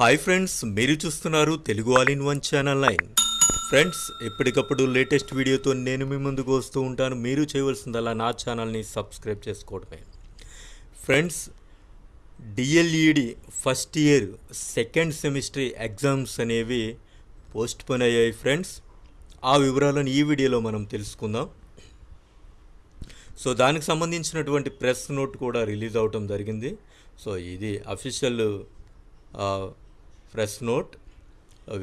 Hi friends మీరు చూస్తున్నారు Telugu all in one channel line friends ఎప్పటికప్పుడు లేటెస్ట్ వీడియోతో నేను మీ ముందుకు వస్తూ ఉంటాను. మీరు చేయవలసిందల్లా నా ఛానల్ని సబ్స్క్రైబ్ చేసుకోవడమే. Friends DLED first year second semester exams అనేవి పోస్ట్ పోన్ అయ్యాయి ఫ్రెండ్స్ ఆ వివరాలను ఈ వీడియోలో మనం తెలుసుకుందాం. సో దానికి సంబంధించినటువంటి ప్రెస్ నోట్ కూడా రిలీజ్ అవటం జరిగింది. సో ఇది అఫీషియల్ ప్రెస్ నోట్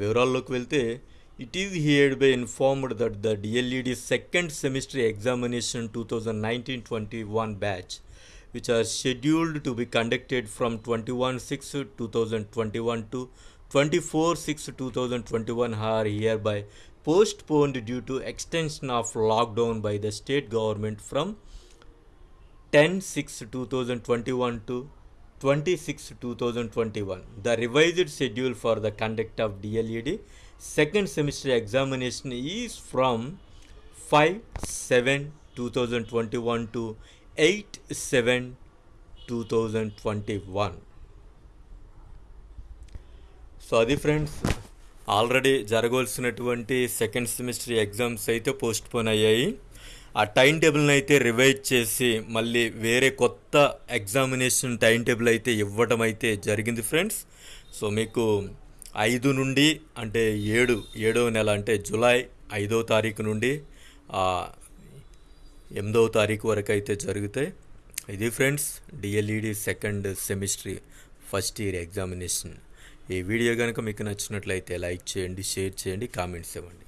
వివరాల్లోకి వెళ్తే it is heard by informed that the DLED second semester examination two thousand nineteen twenty one batch which are scheduled to be conducted from 21 6 2021 to 24 6 2021 are hereby postponed due to extension of lockdown by the state government from 10 6 2021 to 26 2021 the revised schedule for the conduct of dled second semester examination is from 5 7 2021 to 8 7 2021 so అది friends already జరగవలసినటువంటి second semester exams అయితే postpone అయ్యాయి ఆ time టేబుల్ని అయితే revise చేసి మళ్ళీ వేరే కొత్త ఎగ్జామినేషన్ టైం టేబుల్ అయితే ఇవ్వటం అయితే జరిగింది ఫ్రెండ్స్. సో మీకు ఐదు నుండి అంటే ఏడు ఏడవ నెల అంటే జూలై ఐదవ తారీఖు నుండి ఎనిమిదవ తారీఖు వరకు అయితే జరుగుతాయి. ఇది friends DLED second semester first year examination. ఈ వీడియో కనుక మీకు నచ్చినట్లయితే లైక్ చేయండి షేర్ చేయండి కామెంట్స్ ఇవ్వండి.